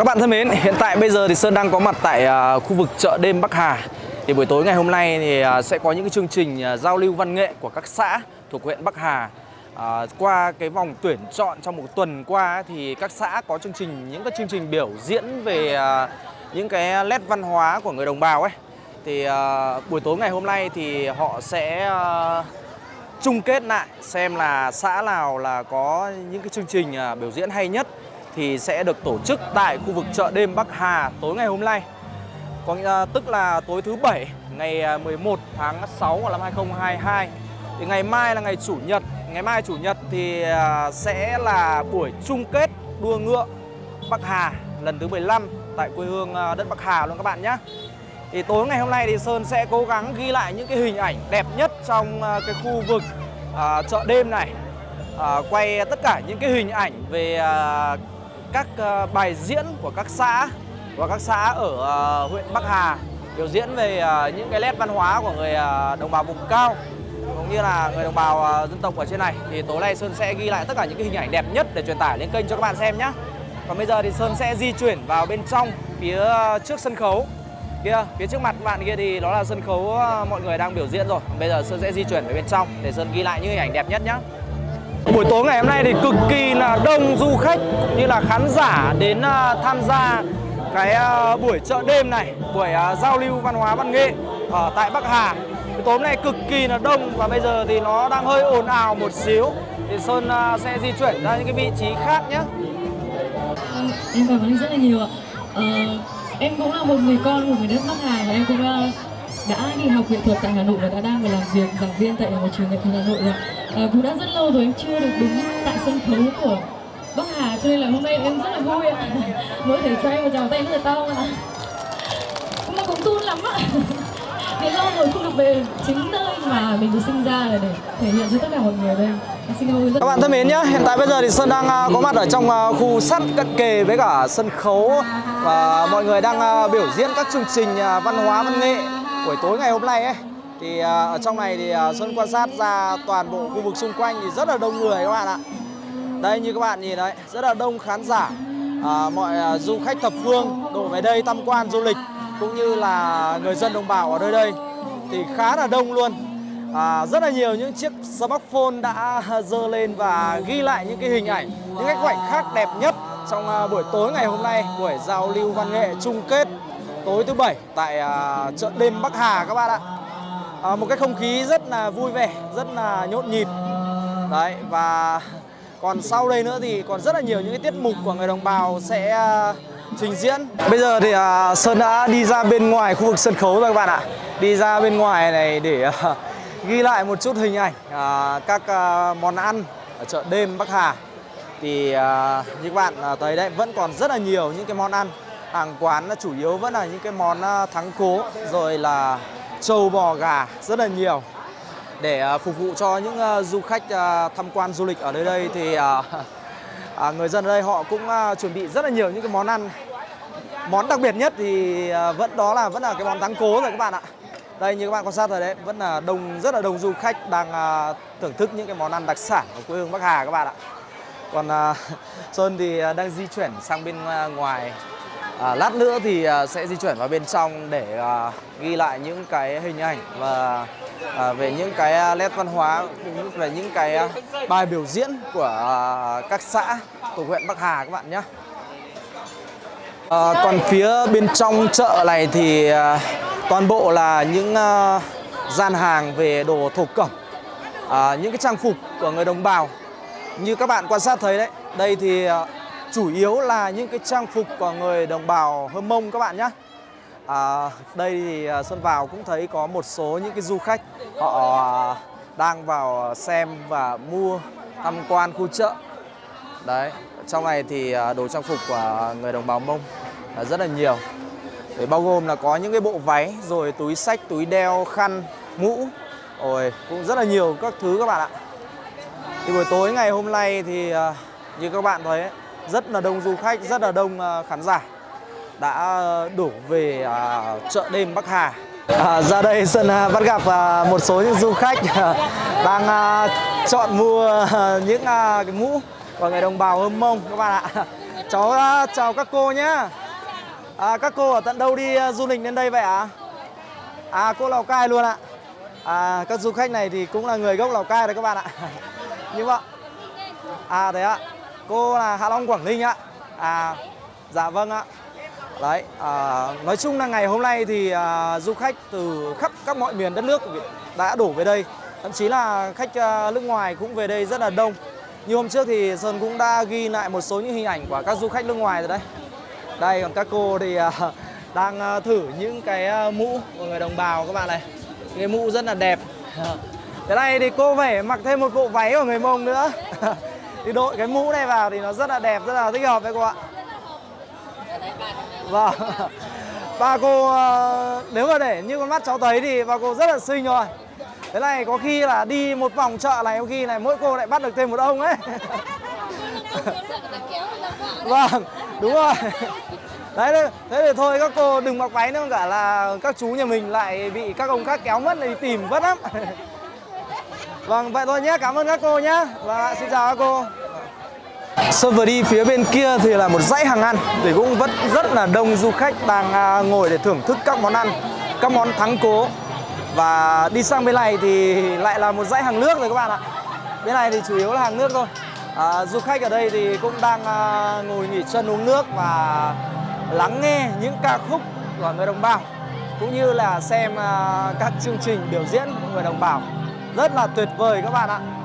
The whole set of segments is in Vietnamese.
Các bạn thân mến, hiện tại bây giờ thì Sơn đang có mặt tại à, khu vực chợ đêm Bắc Hà. Thì buổi tối ngày hôm nay thì à, sẽ có những cái chương trình à, giao lưu văn nghệ của các xã thuộc huyện Bắc Hà. À, qua cái vòng tuyển chọn trong một tuần qua thì các xã có chương trình những cái chương trình biểu diễn về à, những cái nét văn hóa của người đồng bào ấy. Thì à, buổi tối ngày hôm nay thì họ sẽ à, chung kết lại xem là xã nào là có những cái chương trình à, biểu diễn hay nhất thì sẽ được tổ chức tại khu vực chợ đêm Bắc Hà tối ngày hôm nay. Có nghĩa à, tức là tối thứ bảy ngày à, 11 tháng 6 năm 2022. Thì ngày mai là ngày chủ nhật, ngày mai chủ nhật thì à, sẽ là buổi chung kết đua ngựa Bắc Hà lần thứ 15 tại quê hương đất Bắc Hà luôn các bạn nhé. Thì tối ngày hôm nay thì Sơn sẽ cố gắng ghi lại những cái hình ảnh đẹp nhất trong cái khu vực à, chợ đêm này. À, quay tất cả những cái hình ảnh về à, các ờ, bài diễn của các xã và các xã ở ờ, huyện Bắc Hà biểu diễn về ờ, những cái nét văn hóa của người đồng bào vùng cao, cũng như là người đồng bào dân tộc ở trên này. Thì tối nay Sơn sẽ ghi lại tất cả những cái hình ảnh đẹp nhất để truyền tải lên kênh cho các bạn xem nhé. Còn bây giờ thì Sơn sẽ di chuyển vào bên trong, phía trước sân khấu. Kia, phía trước mặt bạn kia thì đó là sân khấu mọi người đang biểu diễn rồi. Bây giờ sơn sẽ di chuyển về bên trong để sơn ghi lại những hình ảnh đẹp nhất nhé buổi tối ngày hôm nay thì cực kỳ là đông du khách cũng như là khán giả đến à, tham gia cái à, buổi chợ đêm này buổi à, giao lưu văn hóa văn nghệ ở tại Bắc Hà Buổi tối hôm nay cực kỳ là đông và bây giờ thì nó đang hơi ồn ào một xíu thì Sơn sẽ di chuyển ra những cái vị trí khác nhé vâng, em cảm ơn anh rất là nhiều ạ. Ờ, em cũng là một người con của người đất Bắc Hà và em cũng đã đi học nghệ thuật tại Hà Nội và đã đang phải làm việc giảng viên tại một trường nghệ thuật Hà Nội rồi. Ờ, cũng đã rất lâu rồi em chưa được đứng tại sân khấu của Bắc Hà cho nên là hôm nay em rất là vui ạ. Mỗi thể cho em một tràng tay rất là to ạ. Nhưng mà cũng run lắm ạ. Vì lâu rồi không được về chính nơi mà mình được sinh ra là để thể hiện cho tất cả mọi người đây. Các bạn thân mến nhé, hiện tại bây giờ thì Sơn đang à, có mặt ở trong à, khu sắt cận kề với cả sân khấu và mọi người đang à, biểu diễn các chương trình à, văn hóa văn nghệ buổi tối ngày hôm nay ấy. Thì à, ở trong này thì à, Sơn quan sát ra toàn bộ khu vực xung quanh thì rất là đông người các bạn ạ. Đây như các bạn nhìn đấy, rất là đông khán giả. À, mọi à, du khách thập phương đổ về đây tham quan du lịch cũng như là người dân đồng bào ở nơi đây thì khá là đông luôn. À, rất là nhiều những chiếc smartphone đã dơ lên và ghi lại những cái hình ảnh, những cái khoảnh khắc đẹp nhất trong à, buổi tối ngày hôm nay, buổi giao lưu văn nghệ chung kết tối thứ bảy tại à, chợ đêm Bắc Hà các bạn ạ. À, một cái không khí rất là vui vẻ, rất là nhộn nhịp. Đấy và còn sau đây nữa thì còn rất là nhiều những cái tiết mục của người đồng bào sẽ à, trình diễn. Bây giờ thì à, Sơn đã đi ra bên ngoài khu vực sân khấu rồi các bạn ạ. Đi ra bên ngoài này để à, ghi lại một chút hình ảnh à, các à, món ăn ở chợ đêm Bắc Hà. Thì à, như các bạn à, thấy đấy vẫn còn rất là nhiều những cái món ăn. Hàng quán chủ yếu vẫn là những cái món à, thắng cố rồi là trâu bò gà rất là nhiều. Để ờ, phục vụ cho những ờ, du khách ờ, tham quan du lịch ở nơi đây thì à, người dân ở đây họ cũng chuẩn bị rất là nhiều những cái món ăn. Món đặc biệt nhất thì vẫn đó là, vẫn là cái món thắng cố rồi các bạn ạ. Đây như các bạn quan sát rồi đấy, vẫn là đông, rất là đông du khách đang thưởng thức những cái món ăn đặc sản của quê hương Bắc Hà các bạn ạ. Còn Sơn thì đang di chuyển sang bên ngoài à, lát nữa thì à, sẽ di chuyển vào bên trong để à, ghi lại những cái hình ảnh và à, về những cái à, nét văn hóa cũng như về những cái à, bài biểu diễn của à, các xã thuộc huyện Bắc Hà các bạn nhé À, còn phía bên trong chợ này thì à, toàn bộ là những à, gian hàng về đồ thổ cẩm, à, những cái trang phục của người đồng bào. Như các bạn quan sát thấy đấy, đây thì à, chủ yếu là những cái trang phục của người đồng bào Hơ Mông các bạn nhé. À, đây thì à, Xuân vào cũng thấy có một số những cái du khách họ à, đang vào xem và mua tham quan khu chợ. Đấy, trong này thì à, đồ trang phục của người đồng bào Mông là rất là nhiều. Để bao gồm là có những cái bộ váy, rồi túi sách, túi đeo, khăn, mũ. Ôi, cũng rất là nhiều các thứ các bạn ạ. Thì buổi tối ngày hôm nay thì như các bạn thấy ấy, rất là đông du khách, rất là đông à, khán giả đã à, đổ về à, chợ đêm Bắc Hà. À, ra đây Sơn bắt gặp một số những du khách đang chọn mua những cái mũ của người đồng bào Hâm Mông. Các bạn ạ. cháu chào các cô nhé à, các cô ở tận đâu đi du lịch đến đây vậy ạ? À cô lào cai luôn ạ. À các du khách này thì cũng là người gốc lào cai đấy các bạn ạ. Như vậy. À thế ạ cô là hạ long quảng ninh ạ. À dạ vâng ạ. Đấy à, nói chung là ngày hôm nay thì à, du khách từ khắp các mọi miền đất nước đã đổ về đây. Thậm chí là khách à, nước ngoài cũng về đây rất là đông. Như hôm trước thì sơn cũng đã ghi lại một số những hình ảnh của các du khách nước ngoài rồi đấy. Đây còn các cô thì à, đang à, thử những cái à, mũ của người đồng bào các bạn này. Cái mũ rất là đẹp. Thế này thì cô phải mặc thêm một bộ váy của người mông nữa. thì đội cái mũ này vào thì nó rất là đẹp, rất là thích hợp đấy cô ạ. Vâng. Ba cô ờ, nếu mà để như con mắt cháu thấy thì ba cô rất là xinh rồi. Thế này có khi là đi một vòng chợ này, có khi này mỗi cô lại bắt được thêm một ông ấy. Vâng đúng rồi. Đấy, thế thì thôi, các cô đừng mặc váy nữa, cả là các chú nhà mình lại bị các ông khác kéo mất thì tìm vất lắm vâng vậy thôi nhé cảm ơn các cô nhé và xin chào các cô Sơn vừa đi phía bên kia thì là một dãy hàng ăn thì cũng vẫn rất là đông du khách đang à, ngồi để thưởng thức các món ăn, các món thắng cố. Và đi sang bên này thì lại là một dãy hàng nước rồi các bạn ạ. Bên này thì chủ yếu là hàng nước thôi. À, du khách ở đây thì cũng đang à, ngồi nghỉ chân uống nước và lắng nghe những ca khúc của người đồng bào cũng như là xem à, các chương trình biểu diễn của người đồng bào rất là tuyệt vời các bạn ạ.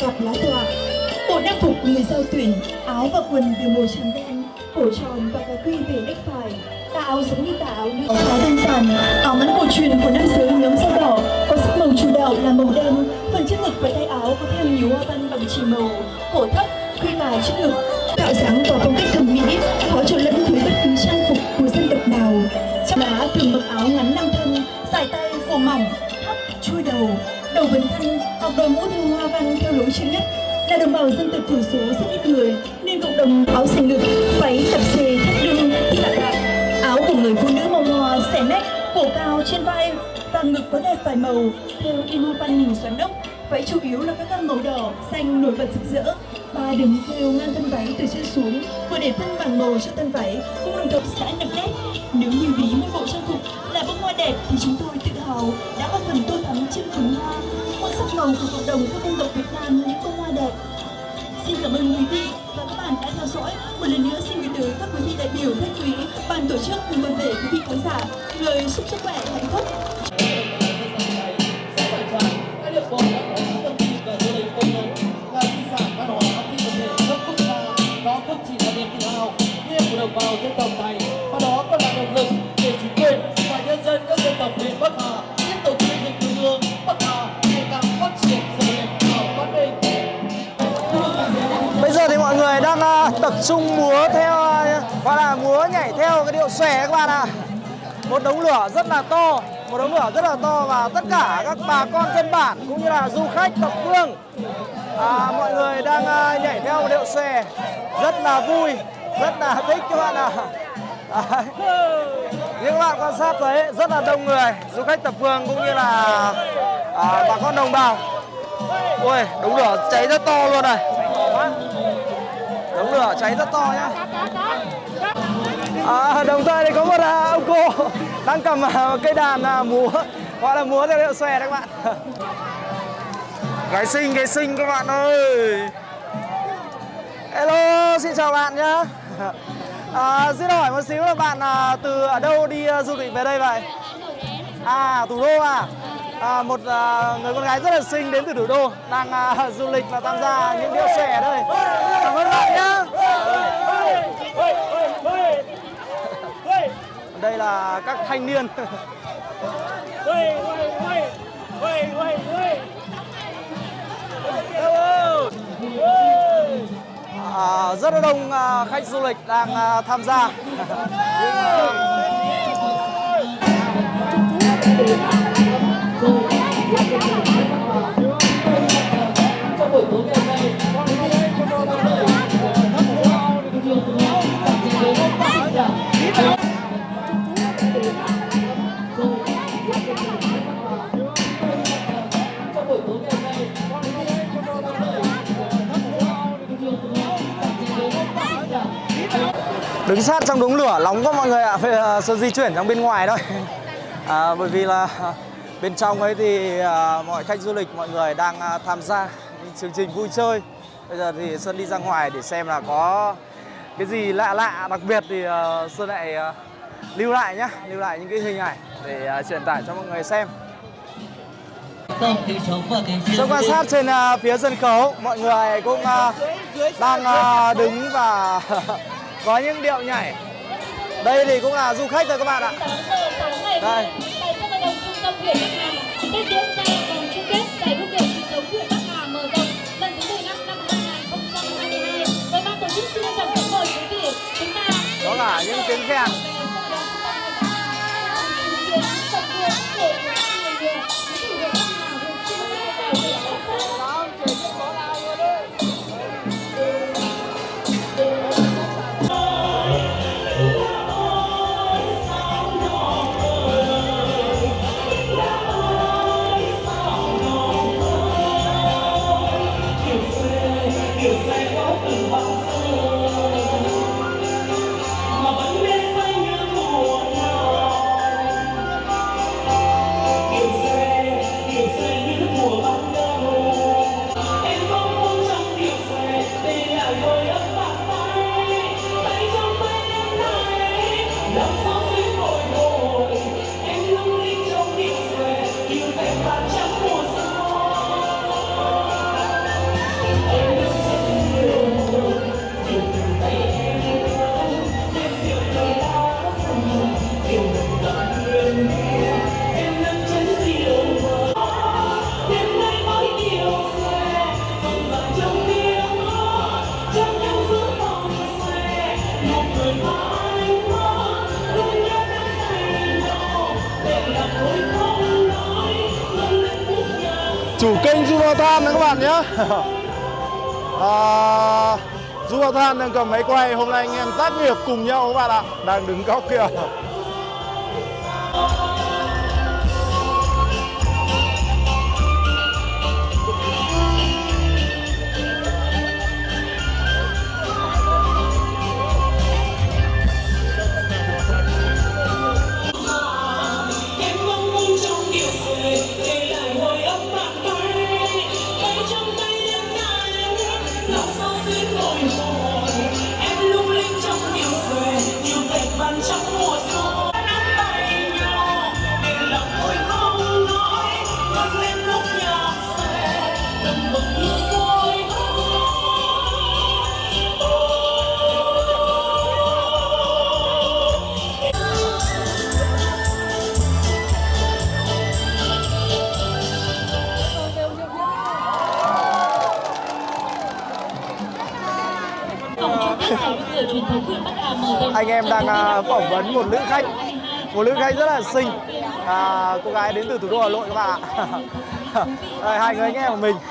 Cặp lá tọa bộ trang phục người giao tuyển áo và quần đều màu trắng đen cổ tròn và cà quy về nách phải. Tà áo giống như tà áo nữ khá đơn giản áo ngắn cổ truyền của nam giới nhóm da đỏ có sắc màu chủ đạo là màu đen. Phần trước ngực và tay áo có thêm nhiều hoa văn bằng chỉ màu. Cổ thấp khuy vải trước ngực tạo dáng và phong cách thẩm mỹ khó trộn lẫn với bất cứ trang phục của dân tộc nào. Trong đó thường mặc áo ngắn nam thân dài tay cổ mỏng thấp chui đầu đầu vấn thanh hoặc đội mũ theo hoa văn theo lối chuyên nhất là đồng bào dân tộc thiểu số rất ít người nên cộng đồng áo xanh ngực váy tập xề thắt lưng dạ xạ đạn áo của người phụ nữ màu hoa xẻ nách cổ cao trên vai và ngực có đẹp vài màu theo in hoa văn hình xoắn ốc Váy chủ yếu là các gam màu đỏ, xanh nổi bật rực rỡ. Ba đường theo ngang thân váy từ trên xuống, vừa để phân bằng màu cho thân váy, cũng đồng thời xã nặng nét. Nếu như ví một bộ trang phục là bông hoa đẹp thì chúng tôi tự hào đã góp phần tôn hoa của cộng đồng các dân tộc Việt Nam những bông hoa đẹp. Xin cảm ơn quý vị và các bạn đã theo dõi. Một lần nữa xin gửi tới các quý vị đại biểu khách quý, ban tổ chức cùng toàn thể quý vị khán giả lời chúc sức khỏe hạnh phúc. Đang tập trung múa theo à, gọi là múa nhảy theo cái điệu xòe các bạn ạ. Một đống lửa rất là to, một đống lửa rất là to và tất cả các bà con dân bản cũng như là du khách thập phương à, mọi người đang à, nhảy theo một điệu xòe rất là vui, rất là thích các bạn ạ. Đấy. Như các bạn quan sát thấy rất là đông người, du khách thập phương cũng như là à, bà con đồng bào. Ui, đống lửa cháy rất to luôn này. Lửa cháy rất to nhá. À, đồng thời thì có một à, ông cô đang cầm à, một cây đàn à, múa gọi là múa theo điệu xòe đấy các bạn. Gái xinh, gái xinh các bạn ơi. Hello, xin chào bạn nhá. À, xin hỏi một xíu là bạn à, từ ở đâu đi à, du lịch về đây vậy? À, thủ đô à? à một à, người con gái rất là xinh đến từ thủ đô đang à, du lịch và tham gia những điệu xòe đây. Cảm ơn bạn nhá. Đây là các thanh niên. À, rất là đông à, khách du lịch đang à, tham gia. trong trong đống lửa nóng quá mọi người ạ. Giờ Sơn di chuyển sang bên ngoài thôi. À, bởi vì là bên trong ấy thì à, mọi khách du lịch mọi người đang à, tham gia chương trình vui chơi. Bây giờ thì Sơn đi ra ngoài để xem là có cái gì lạ lạ đặc biệt thì à, Sơn lại à, lưu lại nhá, lưu lại những cái hình ảnh để à, truyền tải cho mọi người xem. Sơn quan sát trên à, phía sân khấu, mọi người cũng à, đang à, đứng và có những điệu nhảy. Đây thì cũng là du khách thôi các bạn ạ. 8 giờ sáng ngày Đây. tại sân vận động trung Vào Than các bạn nhé. À, Du Vào Than đang cầm máy quay. Hôm nay anh em tác nghiệp cùng nhau các bạn ạ. Đang đứng góc kia đang à, phỏng vấn một nữ khách. Một nữ khách rất là xinh. À, cô gái đến từ thủ đô hà nội các bạn ạ. Hai người anh em của mình.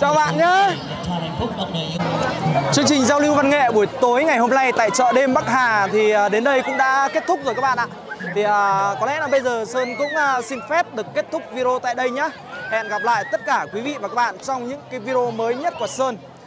Chào bạn nhé Chương trình giao lưu văn nghệ buổi tối ngày hôm nay tại chợ đêm Bắc Hà thì à, đến đây cũng đã kết thúc rồi các bạn ạ. Thì à, có lẽ là bây giờ Sơn cũng à, xin phép được kết thúc video tại đây nhá Hẹn gặp lại tất cả quý vị và các bạn trong những cái video mới nhất của Sơn.